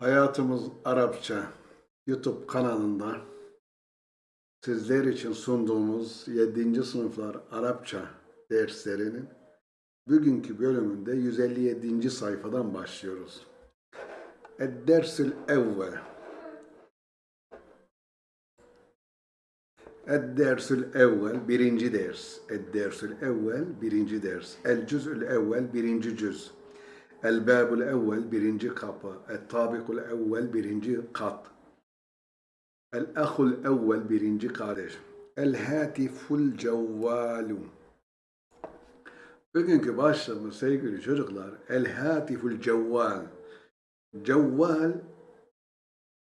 Hayatımız Arapça YouTube kanalında sizler için sunduğumuz 7. sınıflar Arapça derslerinin bugünkü bölümünde 157. sayfadan başlıyoruz. Ed-dersül evvel Ed-dersül evvel birinci ders. Ed-dersül evvel birinci ders. El-cüz'ül evvel birinci cüz. El-babul evvel birinci kapı. El-tabikul evvel birinci kat. El-ahul evvel birinci kardeş. El-hatiful cevvalu. Bugünkü başlığımız sevgili çocuklar El-hatiful cevval. Cevval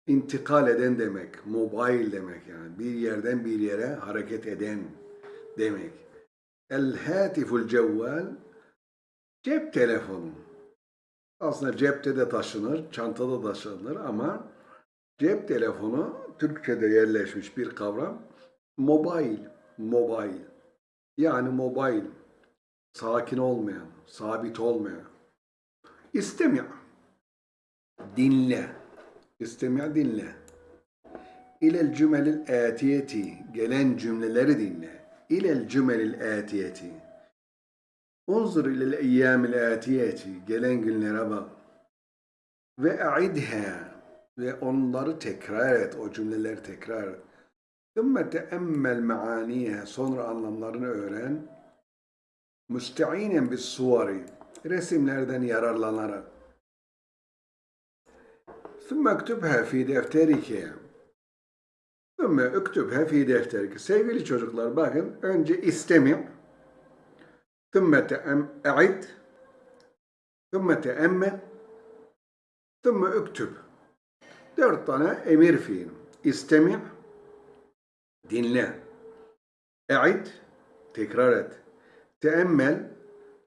intikal eden demek, mobil demek yani bir yerden bir yere hareket eden demek. El hatiful cevval cep telefonu. Aslında cepte de taşınır, çantada da taşınır ama cep telefonu Türkçe'de yerleşmiş bir kavram. Mobil, mobil. Yani mobil, sakin olmayan, sabit olmayan. İstemiyor. Dinle. İstemiyor dinle. İlel cümelil atiyeti. Gelen cümleleri dinle. İlel cümelil atiyeti. Unzur ilel eyyâmil âtiyeti. Gelen günlere bak. Ve a'idhe. Ve onları tekrar et. O cümleleri tekrar et. Sümme teemmel meaniye. Sonra anlamlarını öğren. Müsteinen bis suvari. Resimlerden yararlanarak. Sümme ektübhe fi defterike. Sümme ektübhe fi defterike. Sevgili çocuklar bakın önce istemi ثم أعد. ثم تأمل. ثم اكتب. Dört tane emir fiil. İstemi. Dinle. E'id. Tekrar et. Teemmel.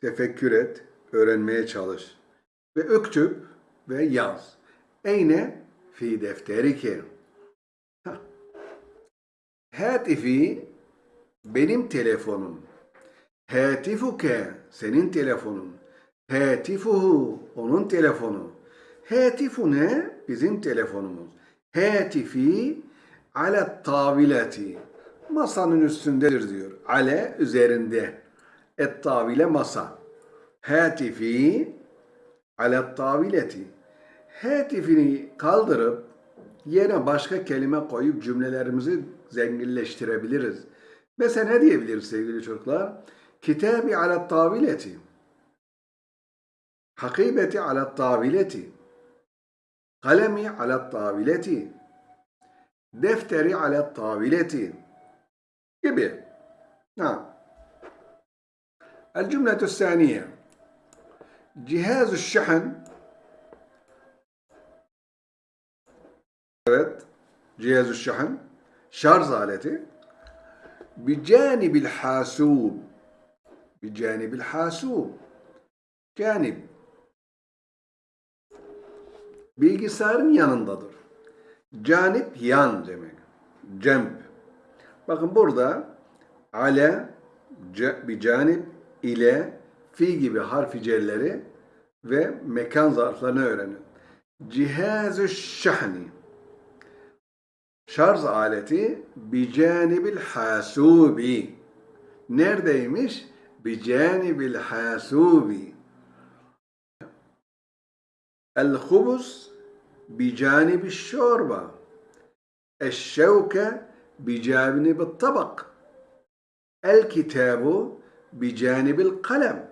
Tefekkür et. Öğrenmeye çalış. Ve öktüb ve yaz. Eyne fi defterike. Hatifi benim telefonum. Hatifuke senin telefonun. Hatifuhu onun telefonu. Hatifune bizim telefonumuz. Hatifi ala tavileti. Masanın üstündedir diyor. Ale üzerinde. Et tavile masa. Hatifi ala tavileti hatifini kaldırıp yerine başka kelime koyup cümlelerimizi zenginleştirebiliriz. Mesela ne diyebiliriz sevgili çocuklar? Kitabi ala tavileti. Hakibeti ala tavileti. Kalemi ala tavileti. Defteri ala tavileti. Gibi. Ha. الجملة الثانية جهاز الشحن Evet. Cihazü şahın. Şarj aleti. Bicanibil hasub. Bicanibil hasub. Canib. Bilgisayarın yanındadır. Canip yan demek. Cemp. Bakın burada ale, bir canip ile fi gibi harfi celleri ve mekan zarflarını öğrenin. Cihazü şahni şarj aleti bicanibil hasubi. Neredeymiş? بجانب الحاسوب. الخبز بجانب الشوربة. الشوكة بجانب الطبق. الكتاب بجانب القلم.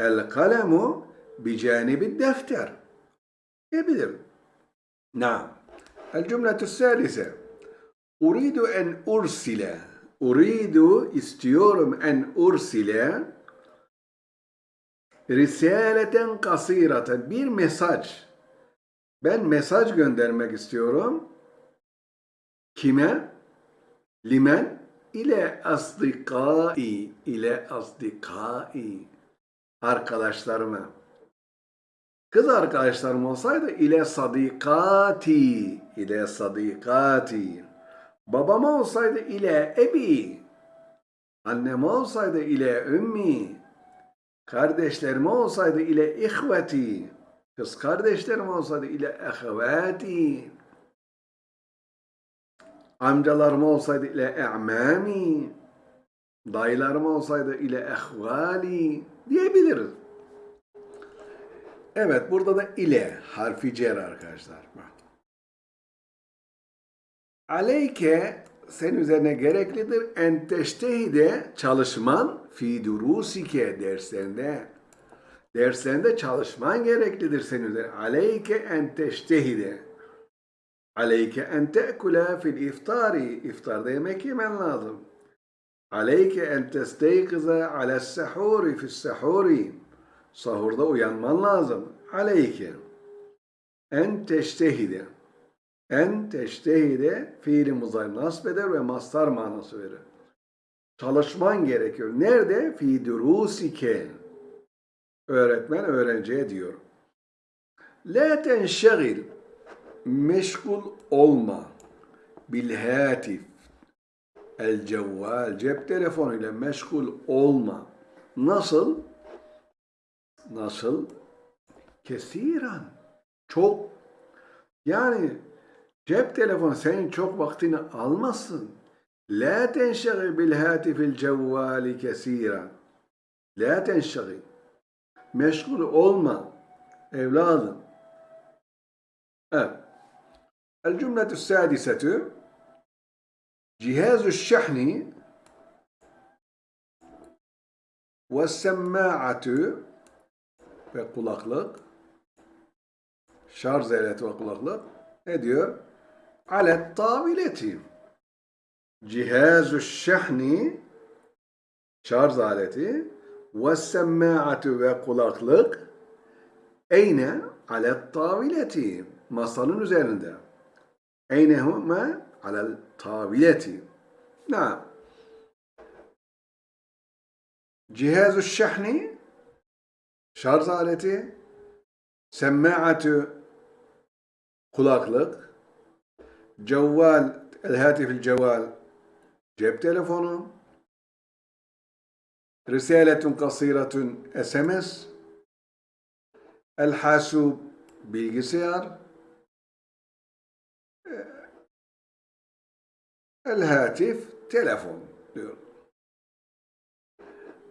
القلم بجانب الدفتر. ابدل نعم. الجملة الثالثة. أريد أن أرسل Uridu istiyorum en ursile risaleten kasiraten bir mesaj. Ben mesaj göndermek istiyorum. Kime? Limen ile asdikai ile asdikai arkadaşlarıma. Kız arkadaşlarım olsaydı ile sadikati ile sadikati Babama olsaydı ile ebi. Annem olsaydı ile ümmi. Kardeşlerime olsaydı ile ihveti. kız kardeşlerim olsaydı ile ehvati amcalarım olsaydı ile e'mami dayılarım olsaydı ile ehvali diyebiliriz. Evet burada da ile harfi cer arkadaşlar. Bak. Aleyke sen üzerine gereklidir en teştehide çalışman fi durusike derslerinde. Derslerinde çalışman gereklidir senin üzerine. Aleyke en teştehide. Aleyke en te'kule fil iftari. İftarda yemek yemen lazım. Aleyke en testeykize ala sahuri fil sahuri. Sahurda uyanman lazım. Aleyke. En teştehide. En teştehide fiili muzari nasb ve mastar manası verir. Çalışman gerekiyor. Nerede? Fi durusike. Öğretmen öğrenciye diyor. La tenşegil. Meşgul olma. Bil hatif. El cevval. Cep telefonuyla meşgul olma. Nasıl? Nasıl? Kesiren. Çok. Yani cep telefonu senin çok vaktini almasın. La tenşegil bil hatifil cevvali kesiren. La tenşegil. Meşgul olma evladım. Evet. El cümletü sadisetü cihazü şehni ve semma'atü ve kulaklık şarj aleti ve kulaklık ne diyor? Alet tavileti cihazü şehni şarj aleti ve semma'atü ve kulaklık eyne alet tavileti masanın üzerinde eynehuma alel tavileti na cihazü şehni şarj aleti semma'atü kulaklık cevval el hatifil cevval cep telefonu risaletun kasiratun SMS el hasub bilgisayar el hatif telefon diyor.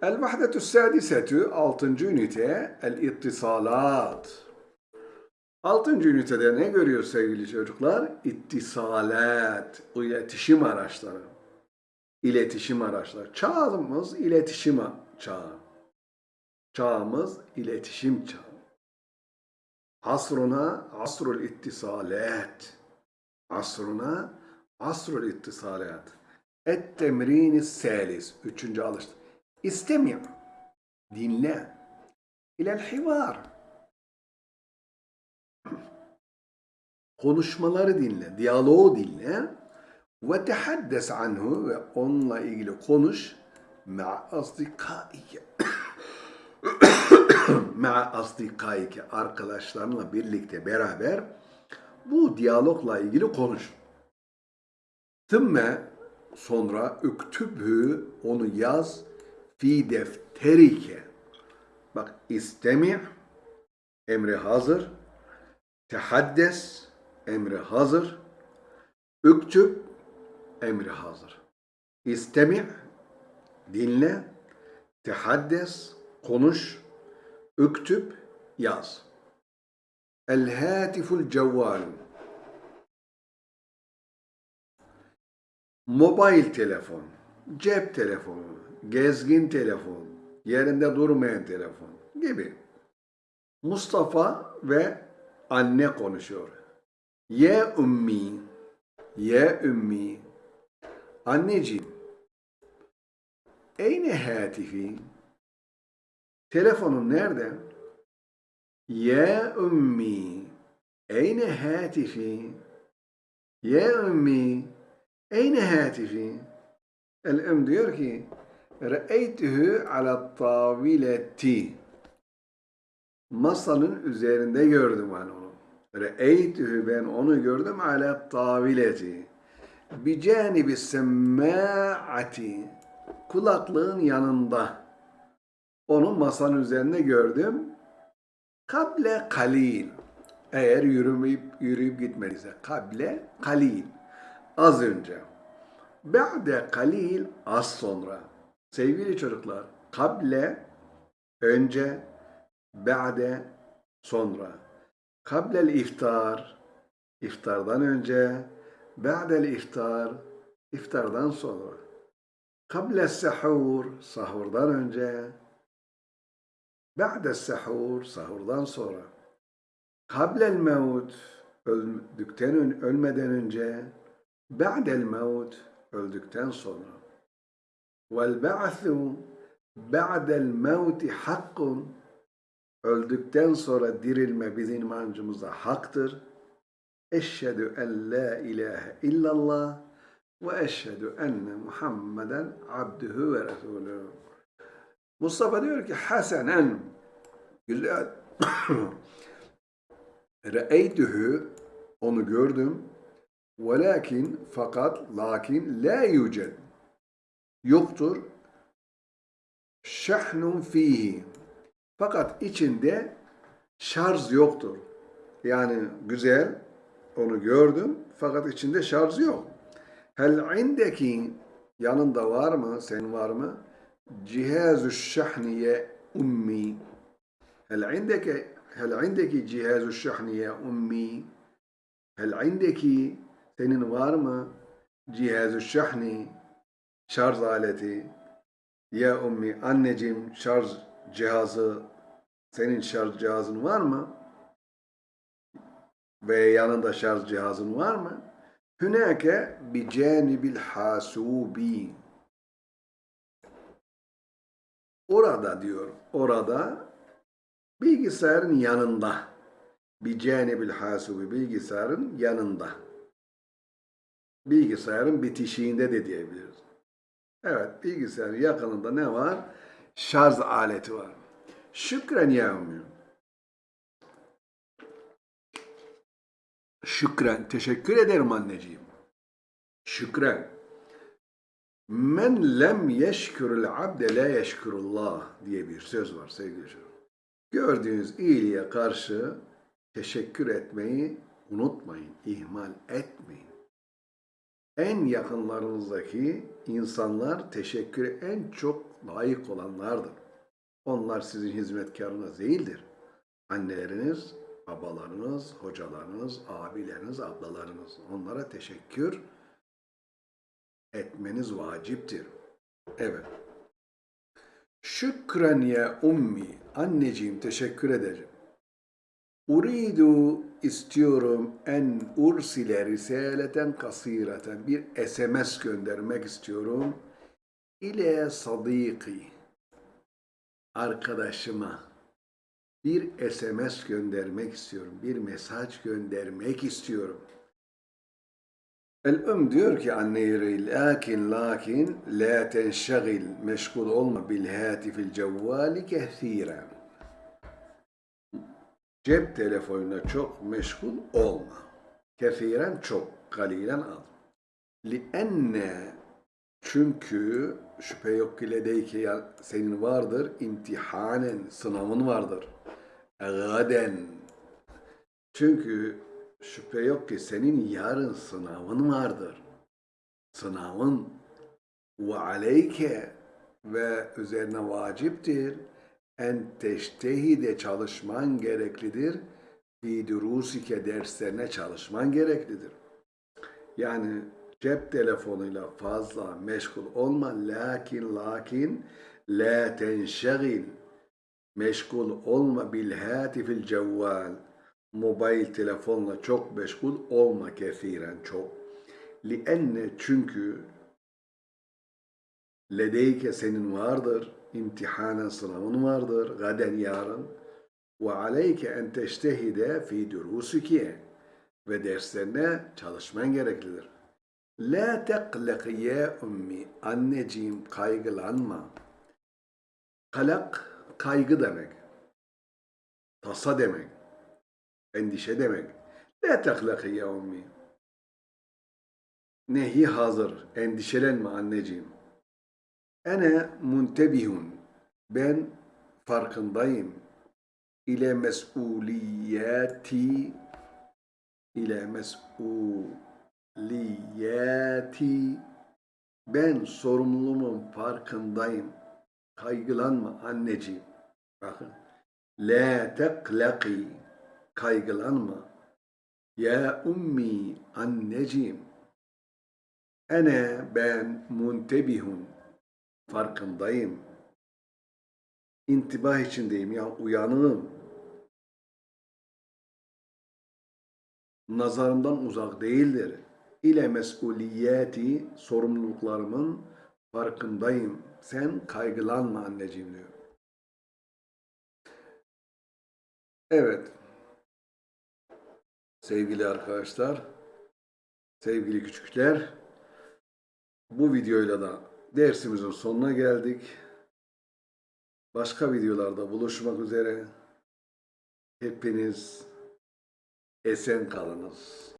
El vahdetü sadisetü altıncı ünite el ittisalat. Altıncı ünitede ne görüyor sevgili çocuklar? İttisalat, iletişim araçları. İletişim araçları. Çağımız iletişim çağı. Çağımız iletişim çağı. Asruna asrul ittisalat. Asruna asrul ittisalat. Et temrini salis. Üçüncü alıştı. İstemi. Dinle. İlel hivar. Konuşmaları dinle. Diyaloğu dinle. Ve tehaddes anhu ve onunla ilgili konuş. Ma asdikaike. Ma asdikaike. Arkadaşlarınla birlikte beraber bu diyalogla ilgili konuş. Thümme sonra üktübhü onu yaz fi defterike. Bak istemi emri hazır. Tehaddes emri hazır. Üktüb emri hazır. İstemi dinle. Tehaddes konuş. Üktüb yaz. El hatiful cevval. Mobil telefon, cep telefonu, gezgin telefon, yerinde durmayan telefon gibi. Mustafa ve anne konuşuyor. Ye ümmi, ye ümmi. Anneciğim, eyne hatifi? Telefonun nerede? Ye ümmi, eyne hatifi? Ye ümmi, eyne hatifi? El-em diyor ki, Re'eytühü ala tavileti. Masanın üzerinde gördüm ben onu. Re'eytühü ben onu gördüm ala tavileti. Bi canibi semma'ati. Kulaklığın yanında. Onu masanın üzerinde gördüm. Kable kalil. Eğer yürümeyip yürüyüp gitmediyse. Kable kalil. Az önce. Ba'de kalil az sonra. Sevgili çocuklar, kable önce, ba'de sonra. Kablel iftar iftardan önce, ba'del iftar iftardan sonra. Kable sahur sahurdan önce, ba'de sahur sahurdan sonra. Kablel mevt öldükten ölmeden önce, ba'del mevt öldükten sonra. Vel ba'thu ba'del mevti hakkun öldükten sonra dirilme bizim inancımıza haktır. Eşhedü en la ilahe illallah ve eşhedü enne Muhammeden abdühü ve resulü. Mustafa diyor ki hasenen. Güzel. Re'eytühü onu gördüm. Velakin fakat lakin la yüced yoktur. Şehnun fihi fakat içinde şarj yoktur. Yani güzel onu gördüm fakat içinde şarj yok. Hel indeki yanında var mı? Sen var mı? Cihazü şahniye ummi. Hel indeki hel indeki cihazü şahniye ummi. Hel indeki senin var mı? Cihazü şahni şarj aleti. Ya ummi anneciğim şarj cihazı senin şarj cihazın var mı? Ve yanında şarj cihazın var mı? Hünake bi canibil hasubi. Orada diyor, orada bilgisayarın yanında. Bi canibil hasubi bilgisayarın yanında. Bilgisayarın bitişiğinde de diyebiliriz. Evet, bilgisayarın yakınında ne var? Şarj aleti var. Şükren ya ummi. Şükren. Teşekkür ederim anneciğim. Şükren. Men lem yeşkürül abde la yeşkürullah diye bir söz var sevgili çocuklar. Gördüğünüz iyiliğe karşı teşekkür etmeyi unutmayın, ihmal etmeyin. En yakınlarınızdaki insanlar teşekküre en çok layık olanlardır. Onlar sizin hizmetkarınız değildir. Anneleriniz, babalarınız, hocalarınız, abileriniz, ablalarınız. Onlara teşekkür etmeniz vaciptir. Evet. Şükren ya ummi. Anneciğim teşekkür ederim. Uridu istiyorum en ursile risaleten kasireten bir SMS göndermek istiyorum ile sadiki arkadaşıma bir SMS göndermek istiyorum. Bir mesaj göndermek istiyorum. El-Ümm diyor ki anne yüreği lakin lakin la tenşagil meşgul olma bil hatifil cevvali kethiren. Cep telefonuna çok meşgul olma. Kethiren çok, kalilen az. Lienne çünkü şüphe yok ki ledeyke ya senin vardır imtihanen sınavın vardır. Gaden çünkü şüphe yok ki senin yarın sınavın vardır. Sınavın ve aleyke ve üzerine vaciptir en teştehide çalışman gereklidir. Fi durusike derslerine çalışman gereklidir. Yani cep telefonuyla fazla meşgul olma. Lakin lakin la tenşegil meşgul olma bil hatifil cevval mobil telefonla çok meşgul olma kesiren çok. Lienne çünkü ledeyke senin vardır, imtihanen sınavın vardır, gaden yarın. Ve aleyke en teştehide fi durusike ve derslerine çalışman gereklidir. La teqlek ya ummi, anneciğim kaygılanma. Kalak kaygı demek, tasa demek endişe demek. La teklaki ya ummi. Nehi hazır. Endişelenme anneciğim. Ene muntebihun. Ben farkındayım. ile mesuliyeti ile mesuliyeti ben sorumluluğumun farkındayım. Kaygılanma anneciğim. Bakın. La teklaki. Kaygılanma. Ya ummi anneciğim. Ene ben muntebihun. Farkındayım. İntibah içindeyim ya uyanığım. Nazarımdan uzak değildir. İle mesuliyeti sorumluluklarımın farkındayım. Sen kaygılanma anneciğim diyor. Evet. Sevgili arkadaşlar, sevgili küçükler, bu videoyla da dersimizin sonuna geldik. Başka videolarda buluşmak üzere. Hepiniz esen kalınız.